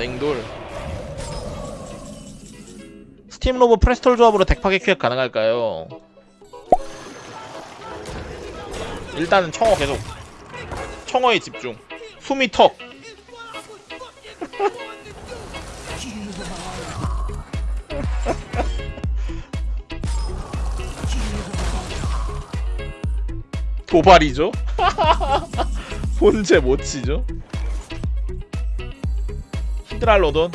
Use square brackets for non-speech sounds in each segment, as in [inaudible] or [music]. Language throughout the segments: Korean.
냉돌 스팀 로브 프레스톨 조합으로 덱 파괴 큐액 가능할까요? 일단은 청어 계속 청어에 집중 숨이 턱 [laughs] 도발이죠? [laughs] 본체 못 치죠? 히드랄로돈.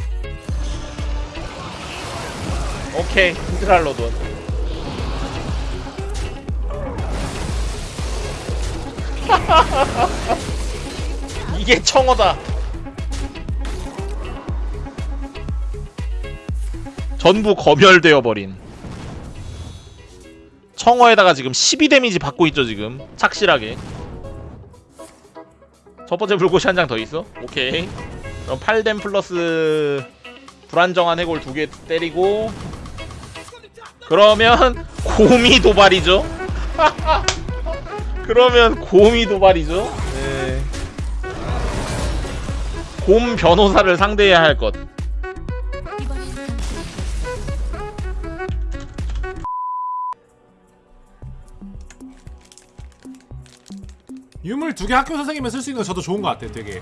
오케이 히드랄로돈. [laughs] 이게 청어다. 전부 검열되어 버린. 청어에다가 지금 12 데미지 받고 있죠 지금. 착실하게. 첫 번째 불꽃이 한장 더 있어? 오케이 그럼 8뎀 플러스 불안정한 해골 두 개 때리고 그러면 [laughs] 곰이 도발이죠? [laughs] 그러면 곰이 도발이죠? 네. 곰 변호사를 상대해야 할 것. 유물 두 개 학교 선생님이 쓸 수 있는 거 저도 좋은 것 같아요 되게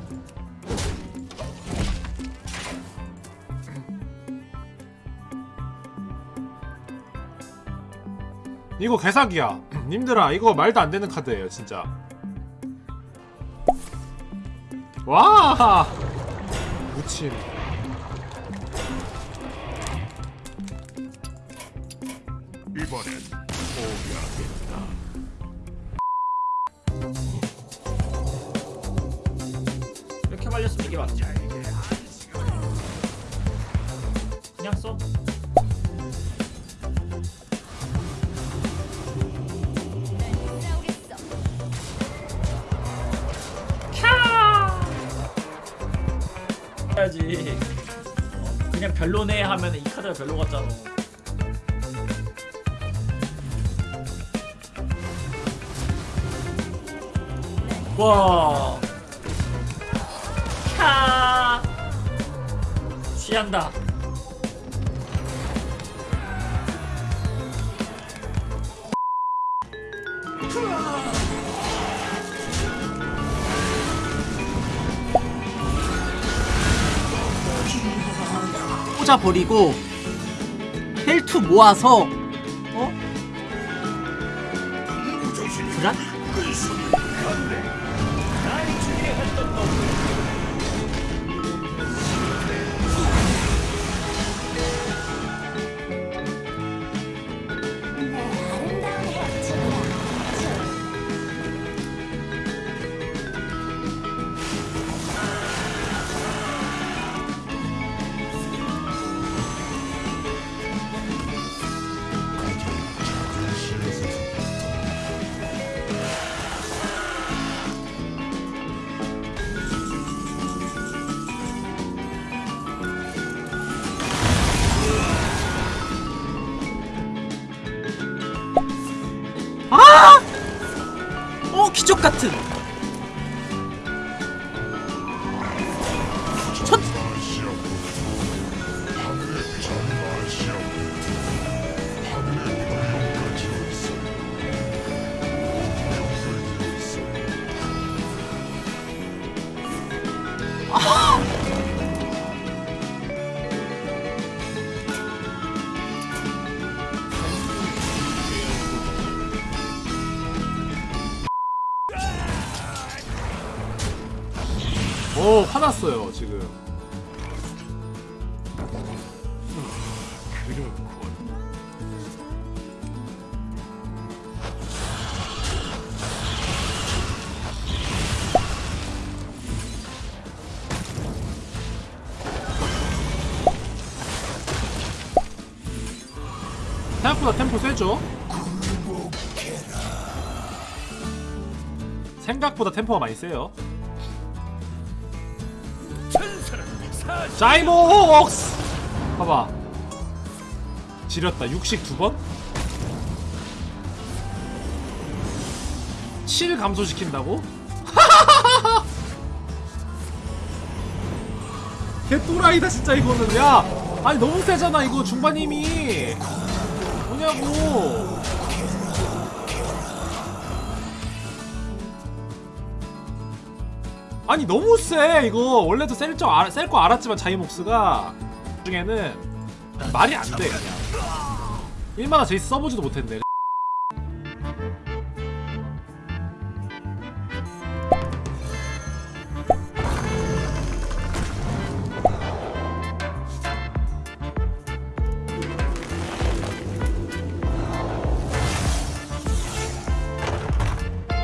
이거 개사기야. 님들아 이거 말도 안 되는 카드예요 진짜. 와! 무침 이번엔 포기하겠다. 이렇게 말렸으면 이게 맞지. 그냥 써 해야지. 어, 그냥 별로네 하면 이 카드가 별로 같잖아. 와. 캬. 취한다 꽂아버리고 헬투 모아서 오 화났어요 지금 생각보다 템포 세죠? 생각보다 템포가 많이 세요 자이목스! 봐봐. 지렸다. 육식 두번? 7 감소시킨다고? [laughs] 개또라이다 진짜 이거는. 야! 아니 너무 세잖아 이거 중반 힘이. 뭐냐고 아니 너무 세 이거 원래도 셀거 알았지만 자이목스가. 중에는 말이 안 돼 그냥. 1만화 제이스 써보지도 못했네.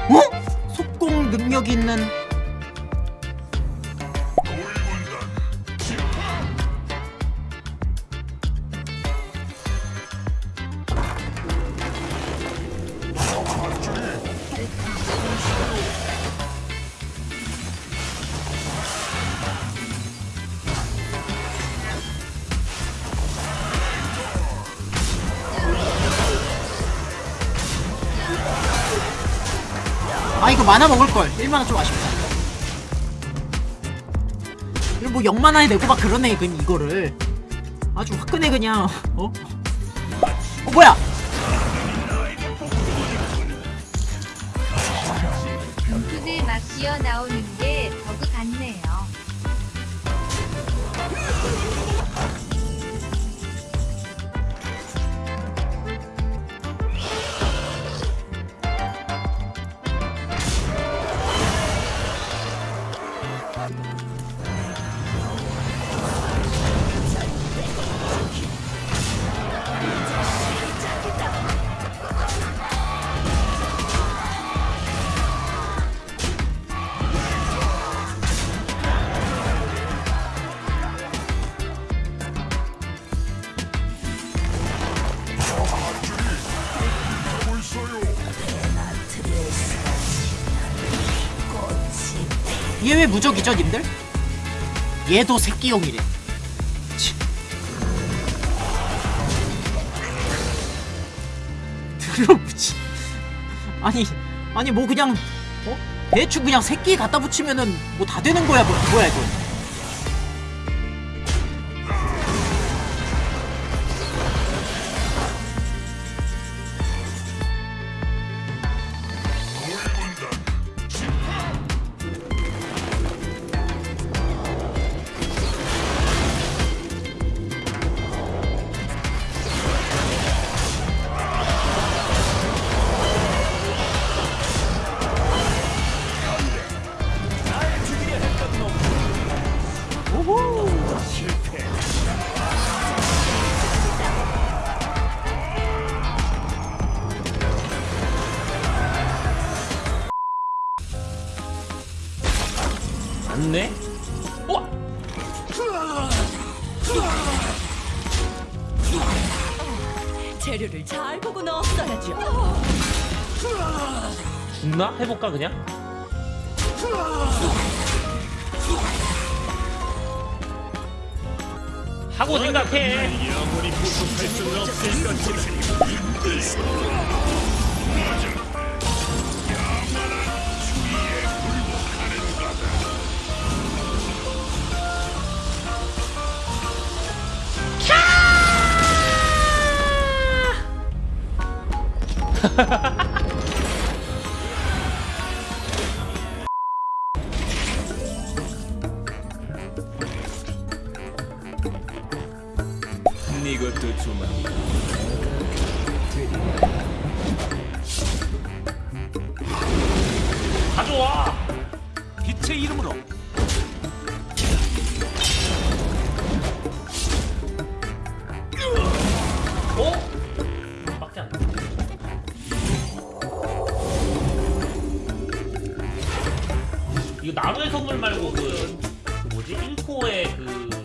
어? 능력 있는 만화 먹을걸. 1만원 좀 아쉽다. 이거 뭐 0만원에 내고 막 그러네 그 이거를. 아주 화끈해 그냥. 어? 어 뭐야? 덩크들 막 나오는 게 버그 같네요. 얘 왜 무적이죠 님들? 얘도 새끼용이래 치. 드러무지 아니 아니 뭐 그냥 어? 대충 그냥 새끼 갖다 붙이면은 뭐 다 되는 거야 뭐 뭐야 이거 맞네? 어? 재료를 잘 보고 넣었어야죠. 죽나? 해볼까 그냥? 하고 생각해 이것도 조만 가져와! 빛의 이름으로 이거 나루의 선물 말고 그, 그 뭐지? 인코의 그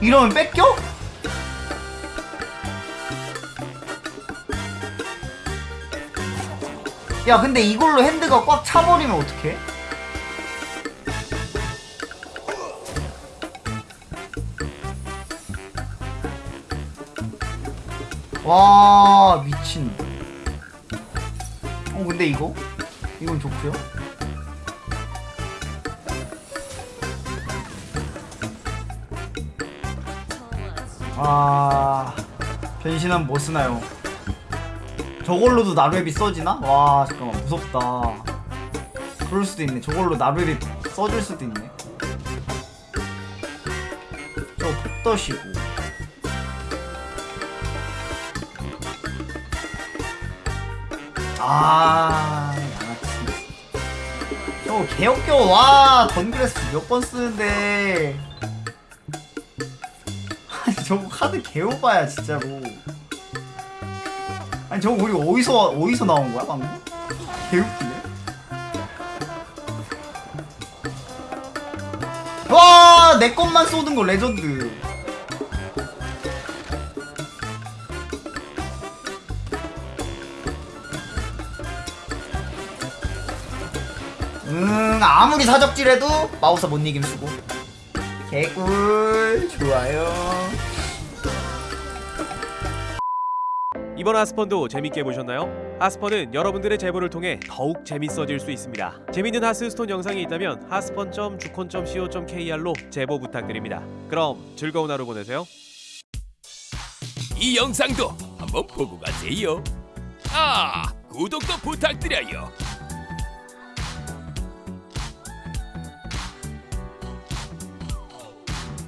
이러면 뺏겨? 야 근데 이걸로 핸드가 꽉 차버리면 어떡해? 와 미친 어 근데 이거? 이건 좋고요 아 변신은 뭐 쓰나요? 저걸로도 나루에비 써지나? 와 잠깐만 무섭다. 그럴 수도 있네. 저걸로 나루에비 써줄 수도 있네. 저 독떠시고. 아 양아치. 저거 개역겨워. 와 던그레스 몇 번 쓰는데 저거 카드 개오바야 진짜로 아니 저거 우리 어디서 어디서 나온 거야 방금? 개웃기네. 와, 내 것만 쏘는 거 레전드. 음, 아무리 사적질해도 마우스 못 이김 수고. 개꿀, 좋아요. 이번 하스펀도 재밌게 보셨나요? 하스펀은 여러분들의 제보를 통해 더욱 재밌어질 수 있습니다. 재밌는 하스스톤 영상이 있다면 하스펀.주콘.co.kr로 제보 부탁드립니다. 그럼 즐거운 하루 보내세요. 이 영상도 한번 보고 가세요. 아, 구독도 부탁드려요.